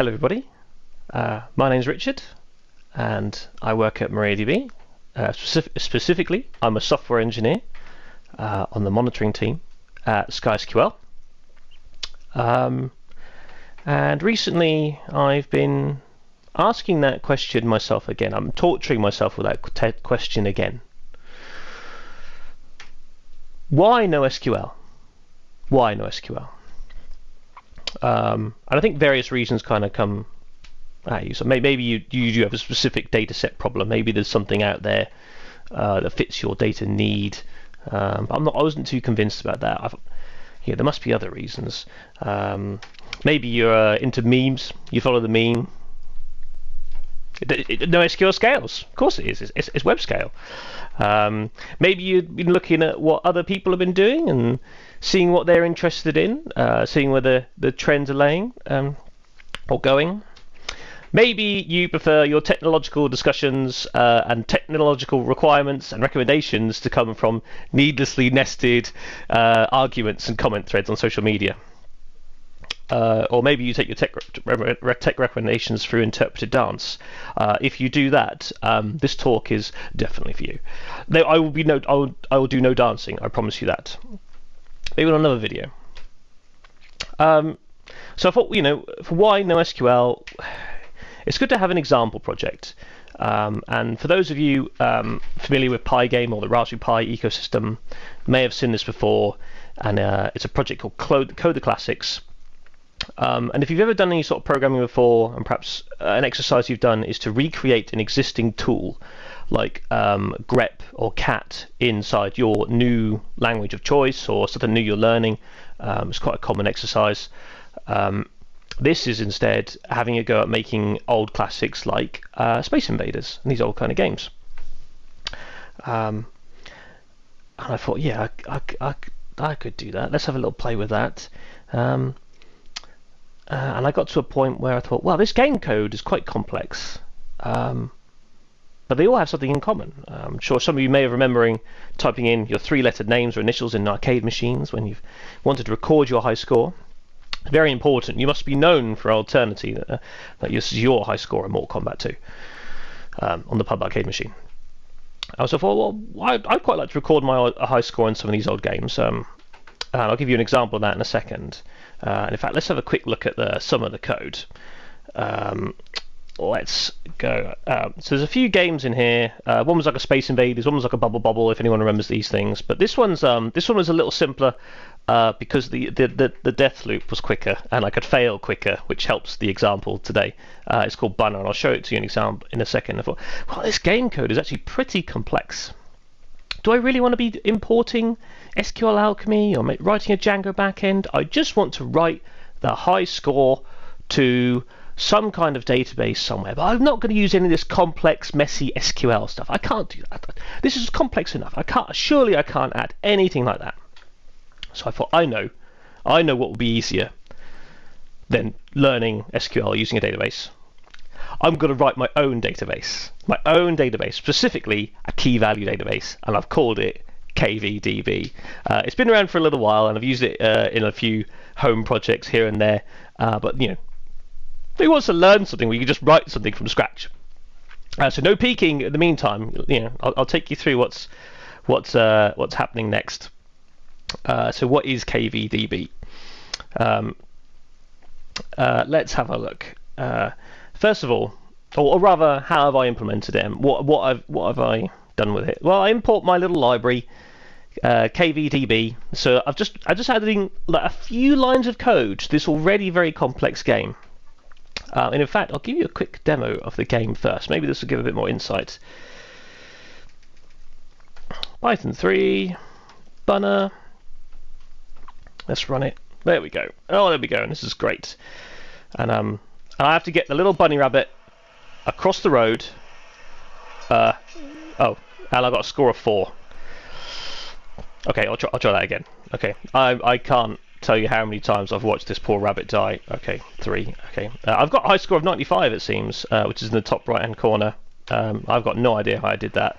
Hello everybody, uh, my name's Richard and I work at MariaDB. Uh, specific specifically, I'm a software engineer uh, on the monitoring team at SkySQL. Um, and recently I've been asking that question myself again. I'm torturing myself with that question again. Why NoSQL? Why NoSQL? Um, and I think various reasons kind of come at you. So maybe you, you do have a specific data set problem. Maybe there's something out there uh, that fits your data need. Um, but I'm not. I wasn't too convinced about that. I've, yeah, there must be other reasons. Um, maybe you're uh, into memes. You follow the meme. No SQL scales. Of course it is. It's, it's, it's web scale. Um, maybe you've been looking at what other people have been doing and seeing what they're interested in, uh, seeing where the, the trends are laying um, or going. Maybe you prefer your technological discussions uh, and technological requirements and recommendations to come from needlessly nested uh, arguments and comment threads on social media. Uh, or maybe you take your tech, tech recommendations through interpreted dance. Uh, if you do that, um, this talk is definitely for you. I will be no, I will, I will do no dancing. I promise you that. Maybe on another video. Um, so I thought, you know, for why NoSQL, it's good to have an example project. Um, and for those of you um, familiar with Pygame or the Raspberry Pi ecosystem, may have seen this before. And uh, it's a project called Code the Classics. Um, and if you've ever done any sort of programming before, and perhaps uh, an exercise you've done is to recreate an existing tool like um, grep or cat inside your new language of choice or something new you're learning, um, it's quite a common exercise. Um, this is instead having a go at making old classics like uh, Space Invaders and these old kind of games. Um, and I thought, yeah, I, I, I, I, could do that. Let's have a little play with that. Um, uh, and I got to a point where I thought, well, this game code is quite complex. Um, but they all have something in common. Uh, I'm sure some of you may have remembering typing in your three-lettered names or initials in arcade machines when you've wanted to record your high score. Very important. You must be known for Alternity that, uh, that this is your high score in Mortal Kombat 2 um, on the pub arcade machine. I also thought, well, I'd, I'd, quite like to record my high score in some of these old games. Um, and I'll give you an example of that in a second. Uh, and in fact, let's have a quick look at the some of the code. Um, let's go. Um, so there's a few games in here. Uh, one was like a Space Invaders, one was like a Bubble Bobble, if anyone remembers these things. But this one's um, this one was a little simpler uh, because the, the, the, the, death loop was quicker and I could fail quicker, which helps the example today. Uh, it's called Bunner, and I'll show it to you in example in a second. I thought, well, this game code is actually pretty complex. Do I really want to be importing SQL Alchemy or writing a Django backend? I just want to write the high score to some kind of database somewhere, but I'm not going to use any of this complex, messy SQL stuff. I can't do that. This is complex enough. I can't. Surely I can't add anything like that. So I thought, I know, I know what will be easier than learning SQL using a database. I'm going to write my own database, my own database, specifically a key value database, and I've called it KVDB. Uh, it's been around for a little while, and I've used it uh, in a few home projects here and there. Uh, but you know, who wants to learn something where you can just write something from scratch? Uh, so no peeking in the meantime. You know, I'll, I'll take you through what's what's uh, what's happening next. Uh, so what is KVDB? Um, let's have a look. First of all, or, or, rather, how have I implemented it? What what I've what have I done with it? Well, I import my little library, uh, KVDB. So I've just I just added in like, a few lines of code to this already very complex game. Uh, and in fact, I'll give you a quick demo of the game first. Maybe this will give a bit more insight. Python 3, Bunner. Let's run it. There we go. Oh, there we go. And this is great. And um, I have to get the little bunny rabbit across the road. Uh, oh, and I got a score of four. Okay, I'll try, I'll try that again. Okay, I, I can't tell you how many times I've watched this poor rabbit die. Okay, three. Okay, uh, I've got a high score of 95 it seems, uh, which is in the top right hand corner. Um, I've got no idea how I did that.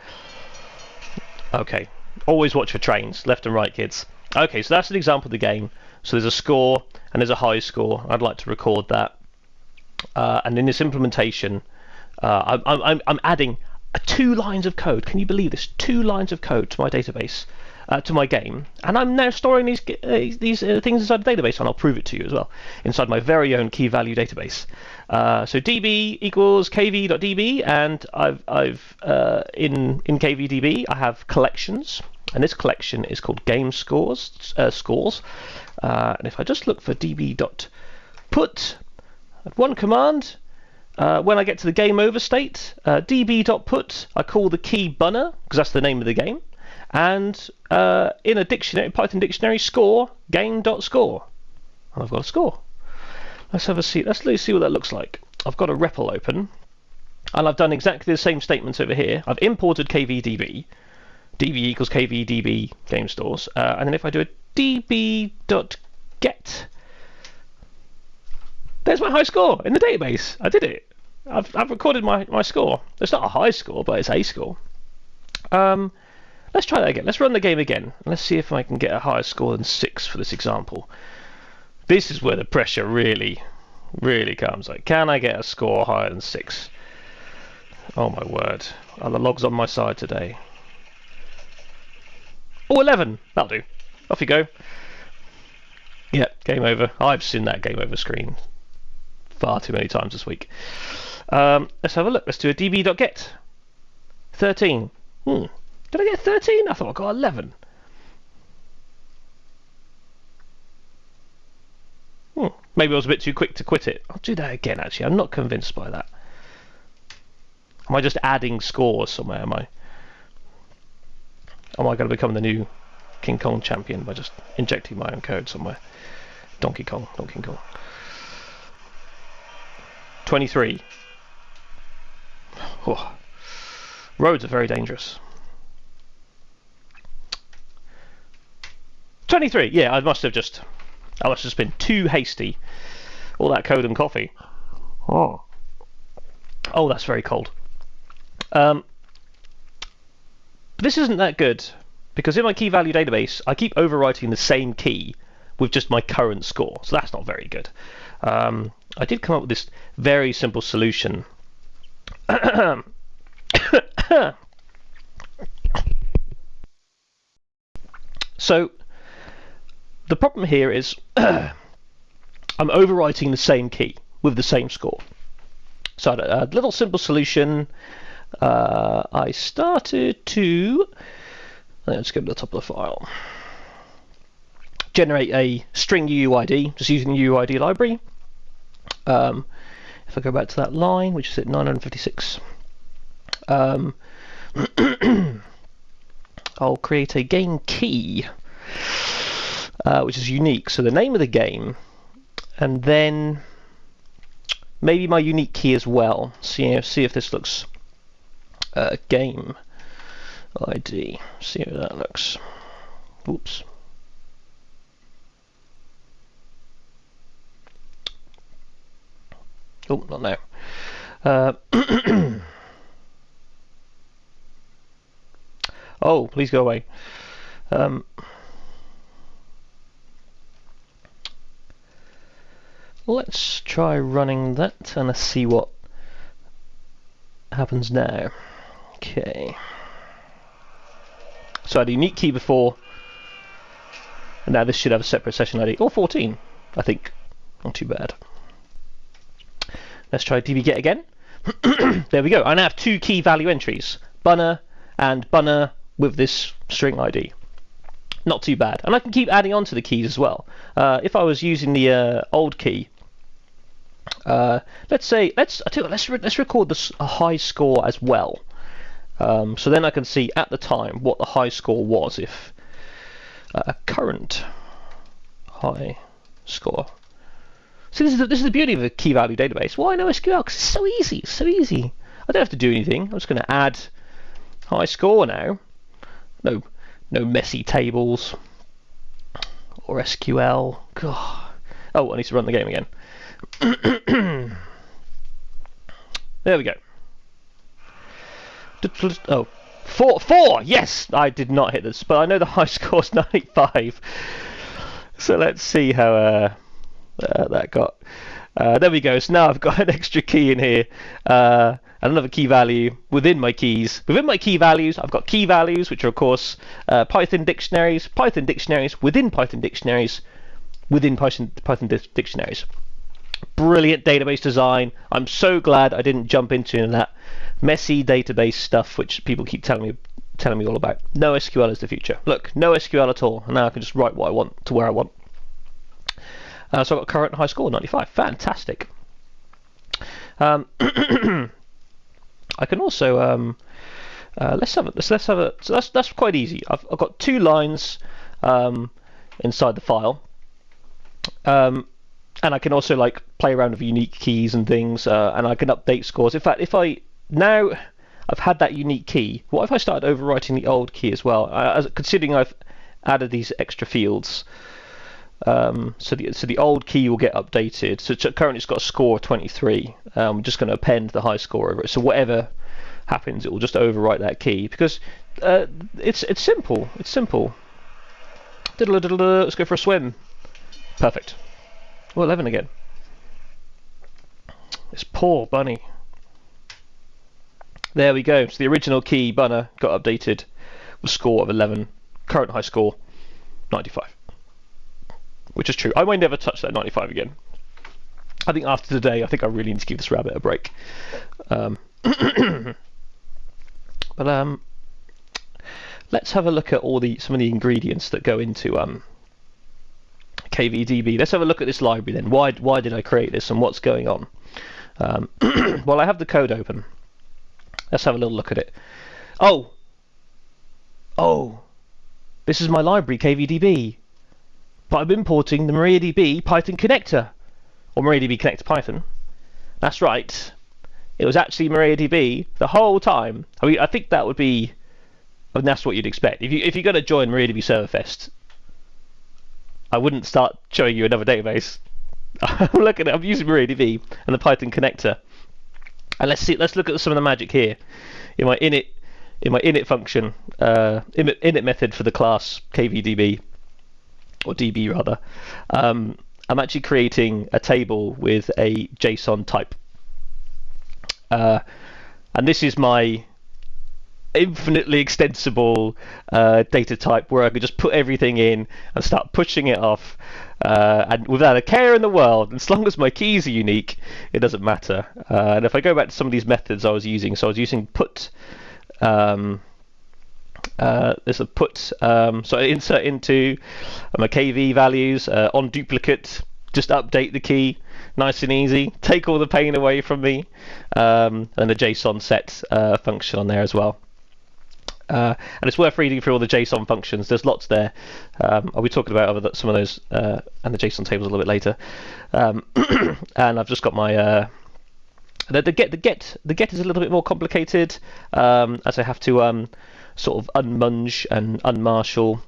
Okay, always watch for trains, left and right kids. Okay, so that's an example of the game. So there's a score and there's a high score. I'd like to record that. Uh, and in this implementation, uh, I'm, I'm, I'm adding two lines of code. Can you believe this? Two lines of code to my database, uh, to my game, and I'm now storing these uh, these uh, things inside the database, and I'll prove it to you as well inside my very own key value database. Uh, so db equals kv.db, and I've I've uh, in in kvdb I have collections, and this collection is called game scores uh, scores. and if I just look for db.put, one command, uh, when I get to the game over state, uh, db.put, I call the key bunner, because that's the name of the game. And uh, in a dictionary, Python dictionary, score, game.score. And I've got a score. Let's have a see. Let's, see what that looks like. I've got a REPL open, and I've done exactly the same statements over here. I've imported kvdb, db equals kvdb game stores, uh, and then if I do a db.get, there's my high score in the database. I did it. I've, I've recorded my, my score. It's not a high score, but it's a score. Um, let's try that again. Let's run the game again. Let's see if I can get a higher score than 6 for this example. This is where the pressure really, really comes. Like, can I get a score higher than 6? Oh my word. Are the logs on my side today? Oh, 11! That'll do. Off you go. Yeah, game over. I've seen that game over screen far too many times this week. Um, let's have a look. Let's do a db.get. 13. Hmm. Did I get 13? I thought I got 11. Hmm. Maybe I was a bit too quick to quit it. I'll do that again, actually. I'm not convinced by that. Am I just adding scores somewhere? Am I? Am I going to become the new King Kong champion by just injecting my own code somewhere? Donkey Kong, Donkey King Kong. 23. Oh. Roads are very dangerous. 23. Yeah, I must have just I must have just been too hasty. All that code and coffee. Oh. Oh, that's very cold. Um, this isn't that good because in my key value database, I keep overwriting the same key with just my current score. So that's not very good. Um, I did come up with this very simple solution. so the problem here is I'm overwriting the same key with the same score. So a little simple solution. Uh, I started to let's go to the top of the file. Generate a string UUID just using the UUID library. Um, if I go back to that line, which is at 956, um, I'll create a game key, uh, which is unique. So the name of the game, and then maybe my unique key as well. See, see if this looks uh, game ID. See how that looks. Oops. Oh, not now. Uh, oh, please go away. Um, let's try running that and let's see what happens now. Okay. So I had a unique key before, and now this should have a separate session ID. Or 14, I think. Not too bad. Let's try dbget again. there we go. I now have two key value entries, bunner and bunner with this string ID. Not too bad. And I can keep adding on to the keys as well. Uh, if I was using the uh, old key, uh, let's say, let's, I let's, re let's record this, a high score as well. Um, so then I can see at the time what the high score was if uh, a current high score so this is the, this is the beauty of a key value database. Why NoSQL? Because it's so easy. It's so easy. I don't have to do anything. I'm just going to add high score now. No, no messy tables or SQL. God. Oh, I need to run the game again. there we go. Oh, four, four. Yes, I did not hit this, but I know the high score is 95. So let's see how. Uh, uh, that got. Uh, there we go. So now I've got an extra key in here. Uh, and another key value within my keys. Within my key values, I've got key values, which are of course uh, Python dictionaries, Python dictionaries within Python dictionaries, within Python, Python dictionaries. Brilliant database design. I'm so glad I didn't jump into that messy database stuff, which people keep telling me telling me all about. No SQL is the future. Look, no SQL at all. And now I can just write what I want to where I want. Uh, so I've got current high score 95. Fantastic. Um, I can also um, uh, let's have a, let's, let's have a so that's that's quite easy. I've, I've got two lines um, inside the file, um, and I can also like play around with unique keys and things, uh, and I can update scores. In fact, if I now I've had that unique key, what if I started overwriting the old key as well? Uh, considering I've added these extra fields. Um, so the so the old key will get updated. So currently it's got a score of 23. Um, we're just going to append the high score over it. So whatever happens, it will just overwrite that key because uh, it's it's simple. It's simple. Let's go for a swim. Perfect. Oh, 11 again. This poor bunny. There we go. So the original key bunner got updated with score of 11. Current high score 95 which is true. I might never touch that 95 again. I think after today, I think I really need to give this rabbit a break. Um, but um, let's have a look at all the some of the ingredients that go into um, KVDB. Let's have a look at this library then. Why why did I create this and what's going on? Um, well, I have the code open. Let's have a little look at it. Oh, oh, this is my library KVDB but I'm importing the MariaDB Python connector, or MariaDB connector Python. That's right. It was actually MariaDB the whole time. I mean, I think that would be, I mean, that's what you'd expect. If you if you're going to join MariaDB Serverfest, I wouldn't start showing you another database. I'm at, I'm using MariaDB and the Python connector, and let's see, let's look at some of the magic here. In my init, in my init function, uh, init, init method for the class kvdb or DB rather, um, I'm actually creating a table with a JSON type. Uh, and this is my infinitely extensible uh, data type where I could just put everything in and start pushing it off uh, and without a care in the world. As long as my keys are unique, it doesn't matter. Uh, and if I go back to some of these methods I was using, so I was using put um, uh, there's a put, um, so I insert into my KV values uh, on duplicate, just update the key, nice and easy, take all the pain away from me, um, and the JSON set uh, function on there as well. Uh, and it's worth reading through all the JSON functions. There's lots there. Um, I'll be talking about some of those uh, and the JSON tables a little bit later. Um, and I've just got my uh, the, the, get the get the get is a little bit more complicated um, as I have to um, sort of unmunge and unmarshal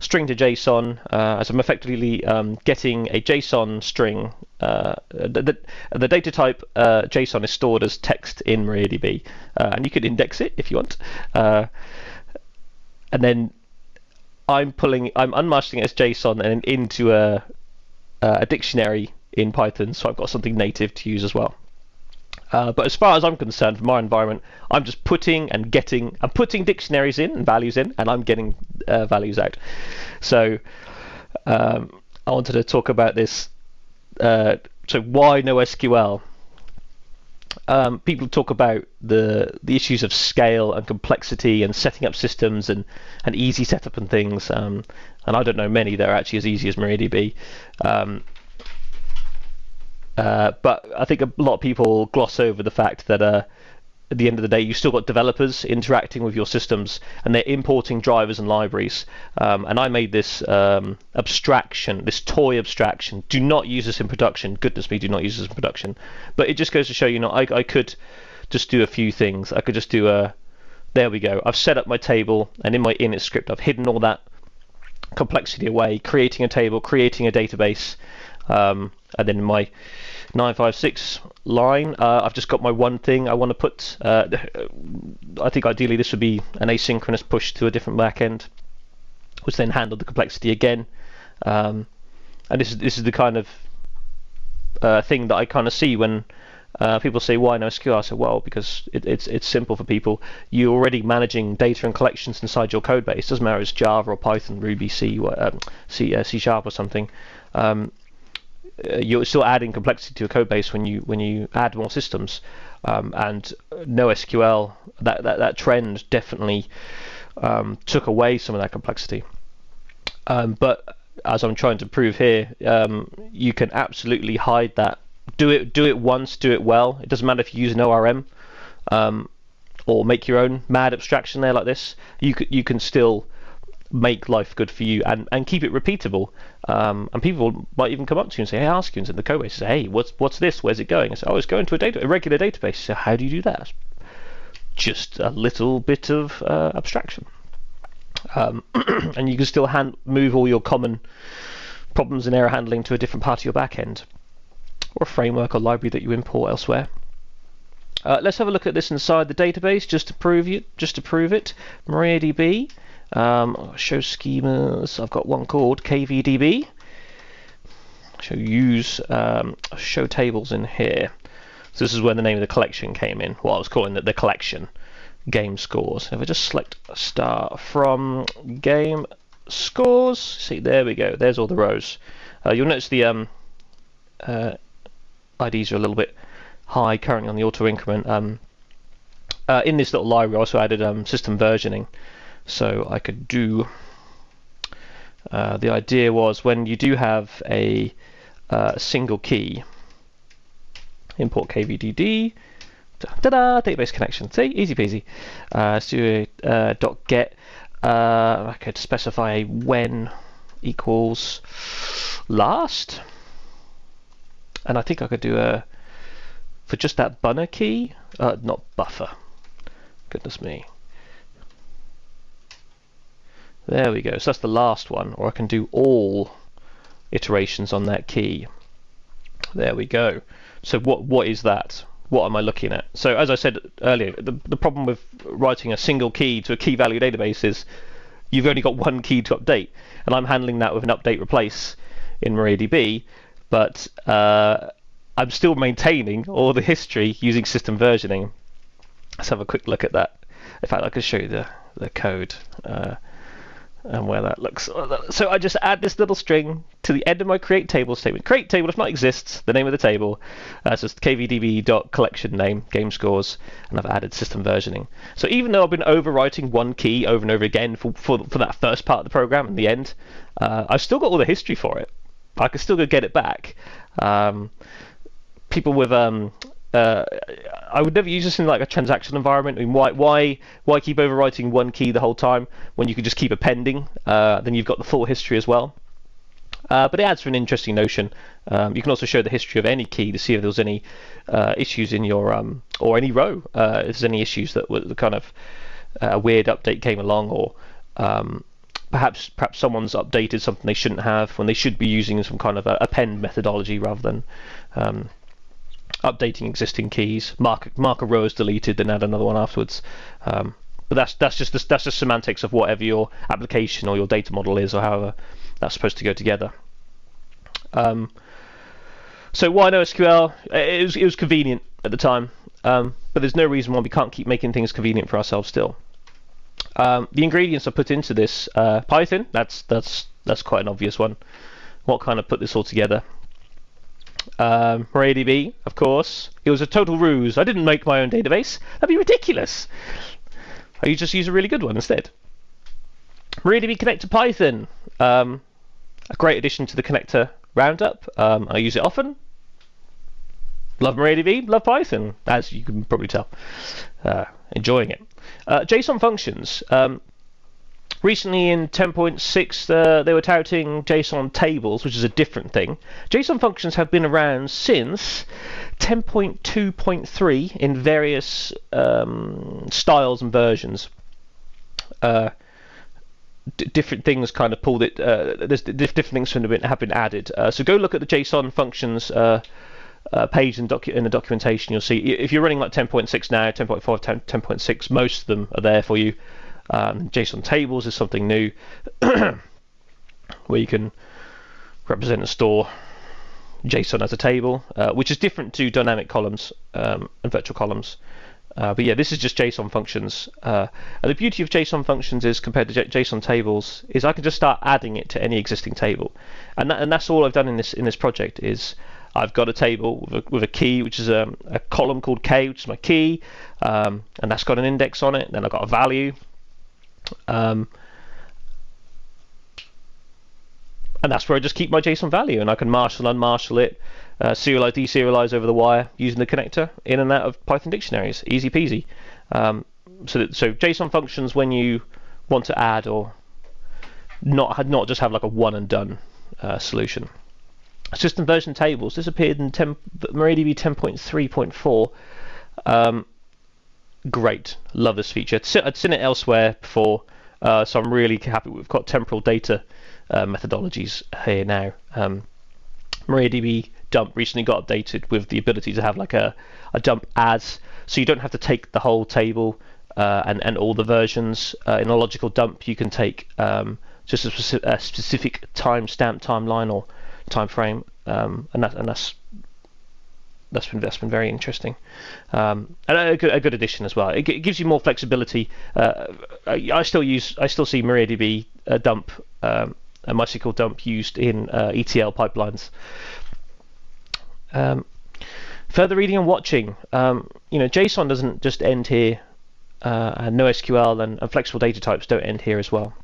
string to JSON uh, as I'm effectively um, getting a JSON string. Uh, the, the, data type uh, JSON is stored as text in MariaDB, uh, and you could index it if you want. Uh, and then I'm pulling, I'm unmarshaling it as JSON and into a, a dictionary in Python, so I've got something native to use as well. Uh, but as far as I'm concerned, for my environment, I'm just putting and getting, I'm putting dictionaries in and values in, and I'm getting uh, values out. So um, I wanted to talk about this. Uh, so why NoSQL? Um, people talk about the the issues of scale and complexity and setting up systems and, and easy setup and things. Um, and I don't know many that are actually as easy as MariaDB. Um, uh, but I think a lot of people gloss over the fact that uh, at the end of the day, you've still got developers interacting with your systems and they're importing drivers and libraries. Um, and I made this um, abstraction, this toy abstraction. Do not use this in production. Goodness me, do not use this in production. But it just goes to show you, know, I, I could just do a few things. I could just do a, there we go. I've set up my table and in my init script, I've hidden all that complexity away, creating a table, creating a database, um, and then in my 956 line, uh, I've just got my one thing I want to put. Uh, I think ideally this would be an asynchronous push to a different backend, which then handled the complexity again. Um, and this is this is the kind of uh, thing that I kind of see when uh, people say why NoSQL. I say well because it, it's it's simple for people. You're already managing data and collections inside your code base. Doesn't matter if it's Java or Python, Ruby, C, um, C, uh, C Sharp or something. Um, you're still adding complexity to your code base when you when you add more systems. Um, and NoSQL, that, that that trend definitely um, took away some of that complexity. Um, but as I'm trying to prove here, um, you can absolutely hide that. Do it do it once, do it well. It doesn't matter if you use an ORM um, or make your own mad abstraction there like this. You you can still make life good for you and, and keep it repeatable. Um, and people might even come up to you and say, hey, ask you in the code base, say, hey, what's what's this? Where's it going? I say, oh, it's going to a data a regular database. So how do you do that? Just a little bit of uh, abstraction. Um, and you can still hand, move all your common problems and error handling to a different part of your backend or a framework or library that you import elsewhere. Uh, let's have a look at this inside the database just to prove it. Just to prove it, MariaDB um, show schemas. I've got one called KVDB. So use um, show tables in here. So this is where the name of the collection came in. What I was calling it the collection game scores. If I just select star from game scores, see there we go. There's all the rows. Uh, you'll notice the um, uh, IDs are a little bit high currently on the auto increment. Um, uh, in this little library, I also added um, system versioning. So I could do, uh, the idea was when you do have a uh, single key, import kvdb, ta-da, database connection. See, easy peasy. Uh, do a uh, dot get. Uh, I could specify when equals last, and I think I could do a for just that bunner key, uh, not buffer. Goodness me. There we go. So that's the last one, or I can do all iterations on that key. There we go. So what what is that? What am I looking at? So as I said earlier, the, the problem with writing a single key to a key value database is you've only got one key to update, and I'm handling that with an update replace in MariaDB, but uh, I'm still maintaining all the history using system versioning. Let's have a quick look at that. In fact, I could show you the, the code. Uh, and where that looks. So I just add this little string to the end of my create table statement. Create table, if not exists, the name of the table. Uh, so it's kvdb.collection name, game scores, and I've added system versioning. So even though I've been overwriting one key over and over again for, for, for that first part of the program in the end, uh, I've still got all the history for it. I can still go get it back. Um, people with um, uh, I would never use this in like a transaction environment. I mean, why why why keep overwriting one key the whole time when you could just keep appending? Uh, then you've got the full history as well. Uh, but it adds for an interesting notion. Um, you can also show the history of any key to see if there was any uh, issues in your um, or any row. Uh, if there's any issues that were the kind of a uh, weird update came along, or um, perhaps perhaps someone's updated something they shouldn't have when they should be using some kind of a append methodology rather than um, updating existing keys, mark mark a row as deleted, then add another one afterwards. Um, but that's that's just the, that's just semantics of whatever your application or your data model is, or however that's supposed to go together. Um, so why NoSQL? It was it was convenient at the time, um, but there's no reason why we can't keep making things convenient for ourselves still. Um, the ingredients I put into this uh, Python. That's that's that's quite an obvious one. What kind of put this all together? Um, MariaDB, of course. It was a total ruse. I didn't make my own database. That'd be ridiculous. I just use a really good one instead. MariaDB Connector Python. Um, a great addition to the connector roundup. Um, I use it often. Love MariaDB, love Python, as you can probably tell. Uh, enjoying it. Uh, JSON functions. Um, Recently in 10.6, uh, they were touting JSON tables, which is a different thing. JSON functions have been around since 10.2.3 in various um, styles and versions. Uh, different things kind of pulled it. Uh, there's different things have been, have been added. Uh, so go look at the JSON functions uh, uh, page in, in, the documentation. You'll see if you're running like 10.6 now, 10.5, 10, 10.6, most of them are there for you. Um, JSON tables is something new where you can represent a store JSON as a table, uh, which is different to dynamic columns um, and virtual columns. Uh, but yeah, this is just JSON functions. Uh, and the beauty of JSON functions is compared to J JSON tables is I can just start adding it to any existing table, and that, and that's all I've done in this in this project is I've got a table with a, with a key, which is a, a, column called k, which is my key, um, and that's got an index on it. Then I've got a value, um, and that's where I just keep my JSON value, and I can marshal, and unmarshal it, uh, serialize, deserialize over the wire using the connector in and out of Python dictionaries. Easy peasy. Um, so, that, so JSON functions when you want to add or not not just have like a one and done uh, solution. System version tables. This appeared in 10, MariaDB 10.3.4. Um, great, love this feature. I'd seen it elsewhere before, uh, so I'm really happy we've got temporal data uh, methodologies here now. Um, MariaDB dump recently got updated with the ability to have like a, a dump as, so you don't have to take the whole table uh, and, and all the versions. Uh, in a logical dump, you can take um, just a, specific, a specific timestamp timeline or time frame, um, and that and that's that's been that's been very interesting, um, and a good, a good addition as well. It, it gives you more flexibility. Uh, I, I, still use I still see MariaDB uh, dump um, a MySQL dump used in uh, ETL pipelines. Um, further reading and watching, um, you know, JSON doesn't just end here, uh, and NoSQL and, and, flexible data types don't end here as well.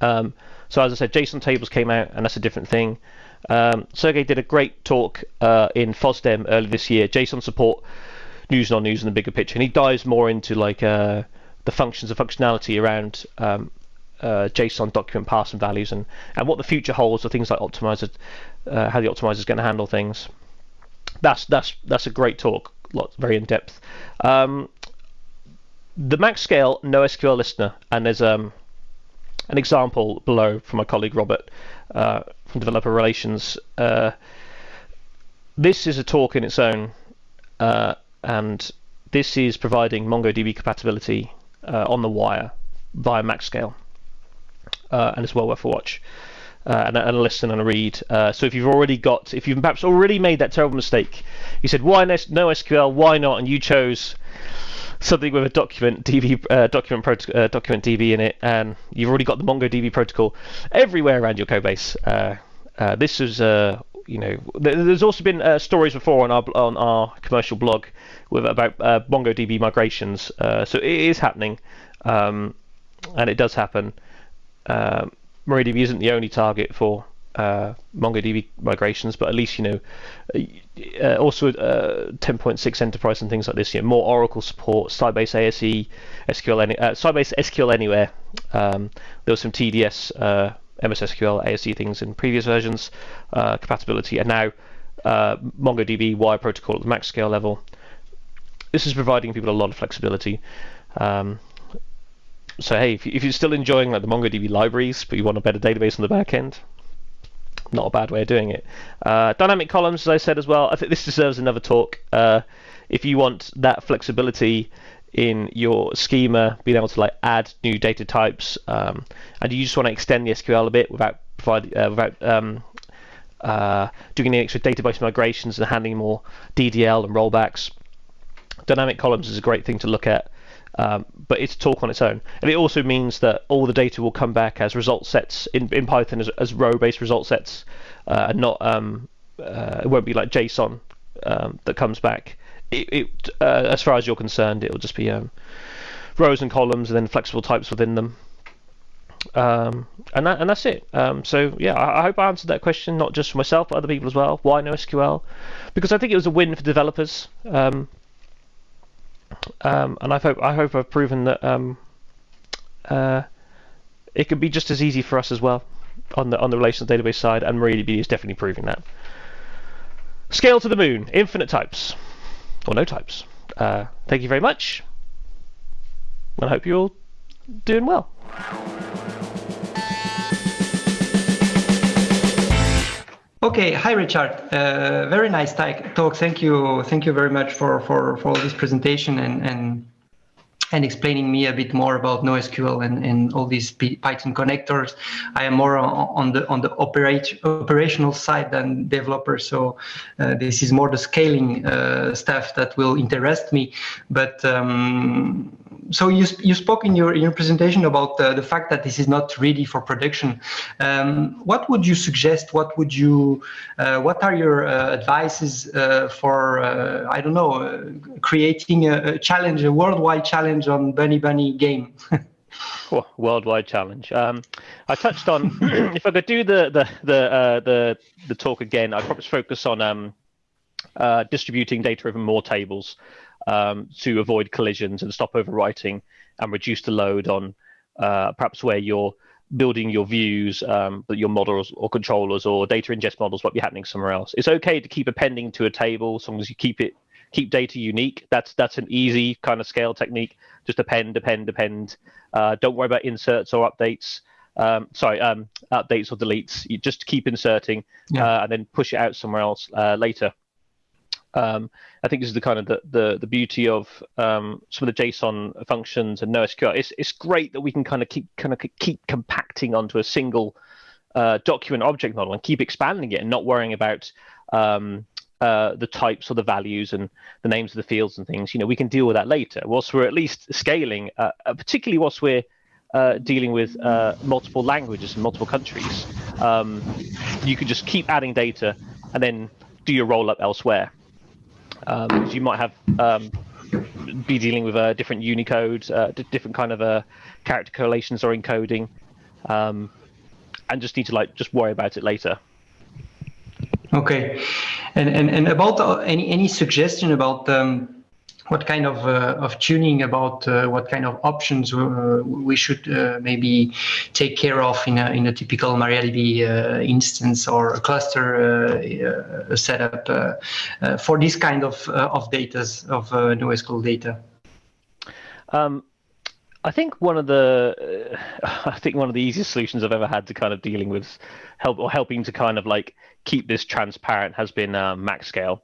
Um, so as I said, JSON tables came out, and that's a different thing. Um, Sergey did a great talk uh, in FOSDEM earlier this year, JSON support, news, non-news, and the bigger picture, and he dives more into like uh, the functions and functionality around um, uh, JSON document paths and values, and, and what the future holds for things like optimizer, uh, how the optimizer is going to handle things. That's that's that's a great talk, lot very in depth. Um, the MaxScale NoSQL listener, and there's um, an example below from my colleague Robert uh, from Developer Relations. Uh, this is a talk in its own, uh, and this is providing MongoDB compatibility uh, on the wire via MaxScale, uh, and it's well worth a watch. Uh, and, and, a listen and a read. Uh, so if you've already got, if you've perhaps already made that terrible mistake, you said why no SQL, why not, and you chose something with a document DB uh, document uh, document DB in it, and you've already got the MongoDB protocol everywhere around your codebase. Uh, uh this is uh, you know, there's also been uh, stories before on our on our commercial blog with about MongoDB migrations. so it is happening, um, and it does happen. MariaDB isn't the only target for uh, MongoDB migrations, but at least you know, uh, also uh, 10.6 enterprise and things like this. You know, more Oracle support, Sybase ASE, SQL, uh, Sybase SQL Anywhere. Um, there was some TDS, uh, MS SQL, ASE things in previous versions, uh, compatibility, and now uh, MongoDB wire protocol at the MaxScale level. This is providing people a lot of flexibility. Um, so hey, if, you, are still enjoying like the MongoDB libraries, but you want a better database on the back end, not a bad way of doing it. Uh, dynamic columns, as I said as well, I think this deserves another talk. Uh, if you want that flexibility in your schema, being able to like add new data types, um, and you just want to extend the SQL a bit without provide, uh, without um, uh, doing any extra database migrations and handling more DDL and rollbacks. Dynamic columns is a great thing to look at. Um, but it's talk on its own. And it also means that all the data will come back as result sets in, in Python as, as row-based result sets, uh, and not um, uh, it won't be like JSON um, that comes back. It, it uh, as far as you're concerned, it will just be um, rows and columns, and then flexible types within them. Um, and that and that's it. Um, so yeah, I, I, hope I answered that question not just for myself but other people as well. Why NoSQL? Because I think it was a win for developers. Um, and I hope I hope I've proven that um, uh, it could be just as easy for us as well on the on the relational database side, and MariaDB is definitely proving that. Scale to the moon, infinite types, or no types. Uh, thank you very much, and I hope you're all doing well. Okay, hi Richard. Uh, very nice talk. Thank you, thank you very much for for for this presentation and and and explaining me a bit more about NoSQL and, and all these Python connectors. I am more on the on the operate, operational side than developer, so uh, this is more the scaling uh, stuff that will interest me. But um, so you you spoke in your in your presentation about uh, the fact that this is not ready for production. Um, what would you suggest? What would you uh, what are your uh, advices uh, for I don't know creating a, a, challenge, a worldwide challenge on Bunny Bunny game? oh, worldwide challenge. Um, I touched on if I could do the the the the the talk again, I'd probably focus on um, distributing data over more tables um, to avoid collisions and stop overwriting and reduce the load on uh, perhaps where you're building your views, um, your models or controllers or data ingest models might be happening somewhere else. It's okay to keep appending to a table as long as you keep it keep data unique. That's that's an easy kind of scale technique. Just append, append, append. Uh, don't worry about inserts or updates. Um, sorry, um, updates or deletes. You just keep inserting yeah. uh, and then push it out somewhere else uh, later. Um, I think this is the kind of the the, the beauty of um, some of the JSON functions and NoSQL. It's it's great that we can kind of keep kind of keep compacting onto a single uh, document object model and keep expanding it and not worrying about um, uh, the types or the values and the names of the fields and things. You know, we can deal with that later. Whilst we're at least scaling, uh, uh particularly whilst we're uh, dealing with uh, multiple languages and multiple countries, um, you can just keep adding data and then do your roll up elsewhere um, you might have um, be dealing with uh, different Unicode, uh, different kind of character collations or encoding, um, and just need to like just worry about it later. Okay, and and and about any any suggestion about um, what kind of uh, of tuning about uh, what kind of options uh, we should uh, maybe take care of in a in a typical MariaDB uh, instance or a cluster setup for this kind of of data of NoSQL data. Um, I think one of the I think one of the easiest solutions I've ever had to kind of dealing with help or helping to kind of like keep this transparent has been MaxScale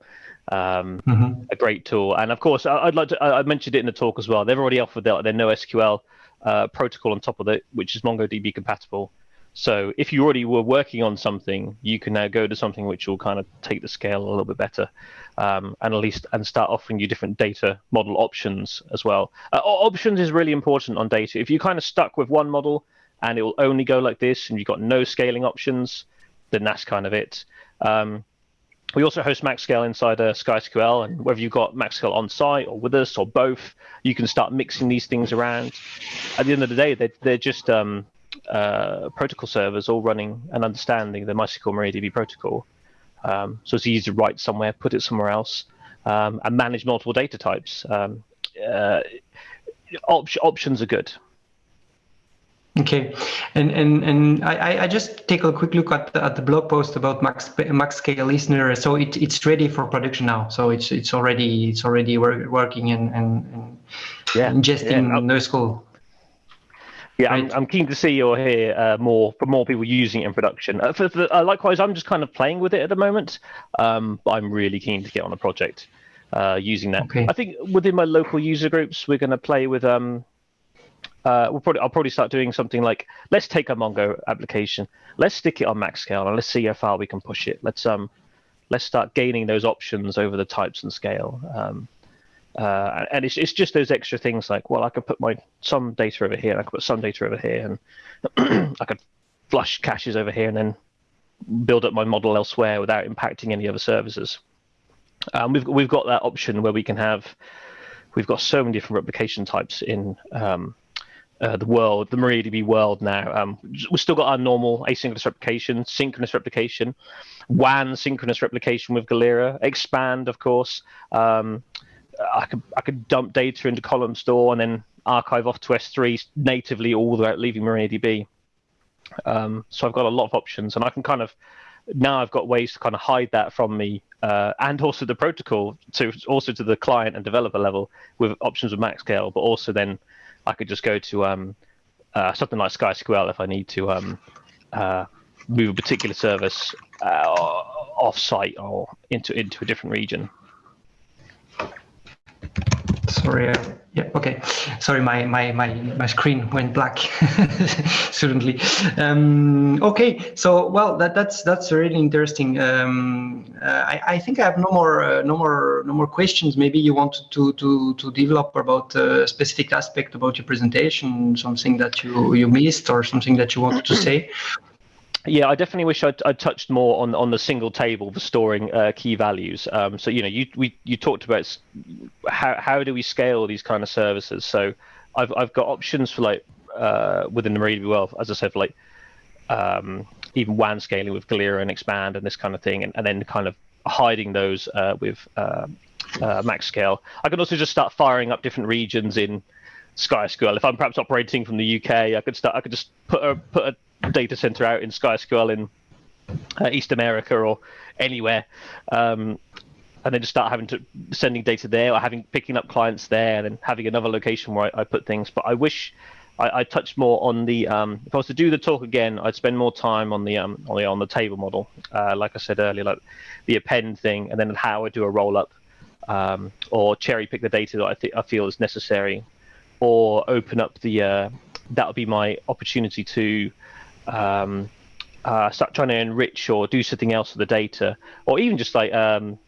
um, mm-hmm. a great tool. And of course, I'd like to. I mentioned it in the talk as well. They've already offered their, their NoSQL uh, protocol on top of it, which is MongoDB compatible. So if you already were working on something, you can now go to something which will kind of take the scale a little bit better, um, and at least and start offering you different data model options as well. Uh, options is really important on data. If you're kind of stuck with one model and it will only go like this, and you've got no scaling options, then that's kind of it. Um, we also host MaxScale inside uh, SkySQL, and whether you've got MaxScale on site or with us or both, you can start mixing these things around. At the end of the day, they're, they're just um, uh, protocol servers all running and understanding the MySQL MariaDB protocol. Um, so it's easy to write somewhere, put it somewhere else, um, and manage multiple data types. Um, uh, op- options are good. Okay, and and and I, I just take a quick look at the, at the blog post about Max MaxScale Listener. So it, it's ready for production now. So it's it's already it's already working and and, and yeah, ingesting yeah. NoSQL. Yeah. I'm, I'm keen to see or hear uh, more for more people using it in production. Uh, for, for, uh, likewise, I'm just kind of playing with it at the moment. Um, but I'm really keen to get on a project uh, using that. Okay. I think within my local user groups, we're going to play with um, uh, we'll probably I'll probably start doing something like let's take a Mongo application, let's stick it on MaxScale, and let's see how far we can push it. Let's um let's start gaining those options over the types and scale. Um, uh, and it's it's just those extra things like well I could put my some data over here, and I could put some data over here, and I could flush caches over here, and then build up my model elsewhere without impacting any other services. Um, we've we've got that option where we can have we've got so many different replication types in um, uh, the world, the MariaDB world now. Um, we've still got our normal asynchronous replication, synchronous replication, WAN synchronous replication with Galera, expand, of course. Um, I could I could dump data into ColumnStore and then archive off to S3 natively all without leaving MariaDB. Um, so I've got a lot of options, and I can kind of now I've got ways to kind of hide that from me, uh, and also the protocol to also to the client and developer level with options with MaxScale, but also then I could just go to um, uh, something like SkySQL if I need to um, uh, move a particular service uh, off site or into into a different region. Sorry. Uh, yeah. Okay. Sorry, my my my my screen went black suddenly. Um, okay. So well, that that's that's really interesting. Um, uh, I I think I have no more uh, no more no more questions. Maybe you want to to to develop about a specific aspect about your presentation, something that you you missed or something that you wanted to say. Yeah, I definitely wish I'd, I'd, touched more on on the single table for storing uh, key values. Um, so you know, you we you talked about how how do we scale these kind of services. So I've I've got options for like uh, within the MariaDB world, as I said, for like um, even WAN scaling with Galera and Xpand and this kind of thing, and, and then kind of hiding those uh, with um, uh, MaxScale. I can also just start firing up different regions in SkySQL. If I'm perhaps operating from the UK, I could start. I could just put a put a data center out in SkySQL in uh, East America or anywhere, um, and then just start having to sending data there or having picking up clients there, and then having another location where I, I put things. But I wish I, I touched more on the. Um, if I was to do the talk again, I'd spend more time on the um, on the on the table model, uh, like I said earlier, like the append thing, and then how I do a roll up. Um, or cherry pick the data that I, I feel is necessary, or open up the uh, that would be my opportunity to um, uh, start trying to enrich or do something else with the data, or even just like um,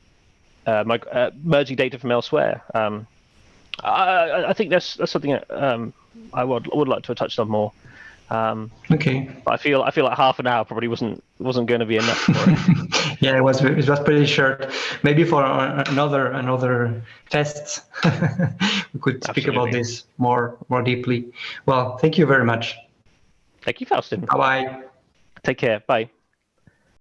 uh, my, uh, merging data from elsewhere. Um, I, I, think that's that's something that, um, I would would like to have touched on more. Um, okay. I feel I feel like half an hour probably wasn't wasn't going to be enough. yeah, it was it was pretty short. Maybe for another another test, we could speak about this more more deeply. Well, thank you very much. Thank you, Faustin. Bye bye. Take care. Bye.